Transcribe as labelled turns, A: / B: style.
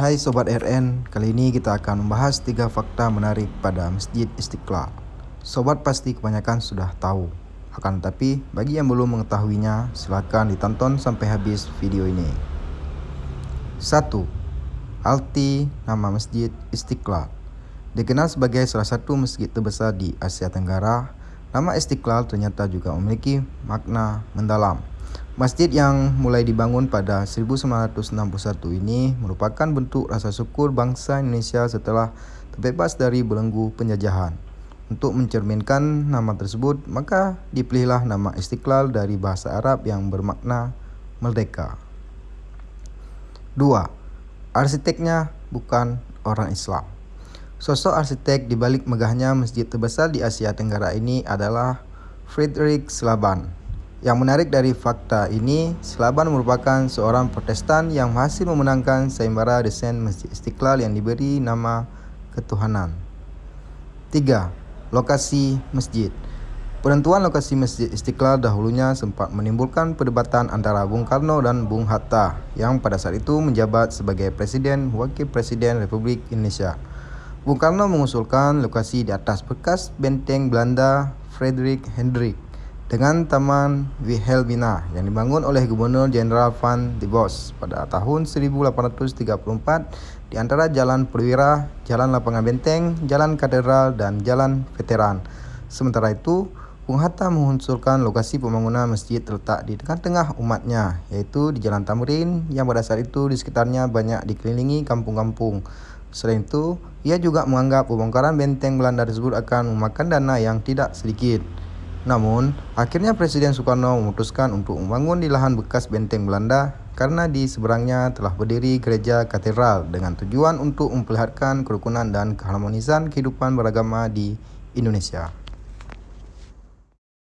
A: Hai Sobat RN, kali ini kita akan membahas tiga fakta menarik pada Masjid Istiqlal. Sobat pasti kebanyakan sudah tahu, akan tetapi bagi yang belum mengetahuinya, silakan ditonton sampai habis video ini. 1. Alti nama Masjid Istiqlal Dikenal sebagai salah satu masjid terbesar di Asia Tenggara, nama Istiqlal ternyata juga memiliki makna mendalam. Masjid yang mulai dibangun pada 1961 ini merupakan bentuk rasa syukur bangsa Indonesia setelah terbebas dari belenggu penjajahan. Untuk mencerminkan nama tersebut, maka dipilihlah nama Istiqlal dari bahasa Arab yang bermakna merdeka. 2. Arsiteknya bukan orang Islam. Sosok arsitek di balik megahnya masjid terbesar di Asia Tenggara ini adalah Friedrich Schlaban yang menarik dari fakta ini, Selaban merupakan seorang protestan yang berhasil memenangkan sayembara desain Masjid Istiqlal yang diberi nama Ketuhanan. 3. Lokasi Masjid Penentuan lokasi Masjid Istiqlal dahulunya sempat menimbulkan perdebatan antara Bung Karno dan Bung Hatta yang pada saat itu menjabat sebagai Presiden Wakil Presiden Republik Indonesia. Bung Karno mengusulkan lokasi di atas bekas benteng Belanda Frederick Hendrik dengan Taman Wilhelmina yang dibangun oleh Gubernur Jenderal Van de Bos pada tahun 1834 di antara Jalan Perwira, Jalan Lapangan Benteng, Jalan Katedral, dan Jalan Veteran. Sementara itu, Bung Hatta mengunsurkan lokasi pembangunan masjid terletak di tengah-tengah umatnya, yaitu di Jalan Tamrin yang pada saat itu di sekitarnya banyak dikelilingi kampung-kampung. Selain itu, ia juga menganggap pembongkaran benteng Belanda tersebut akan memakan dana yang tidak sedikit. Namun, akhirnya Presiden Soekarno memutuskan untuk membangun di lahan bekas benteng Belanda karena di seberangnya telah berdiri gereja katedral dengan tujuan untuk memperlihatkan kerukunan dan keharmonisan kehidupan beragama di Indonesia.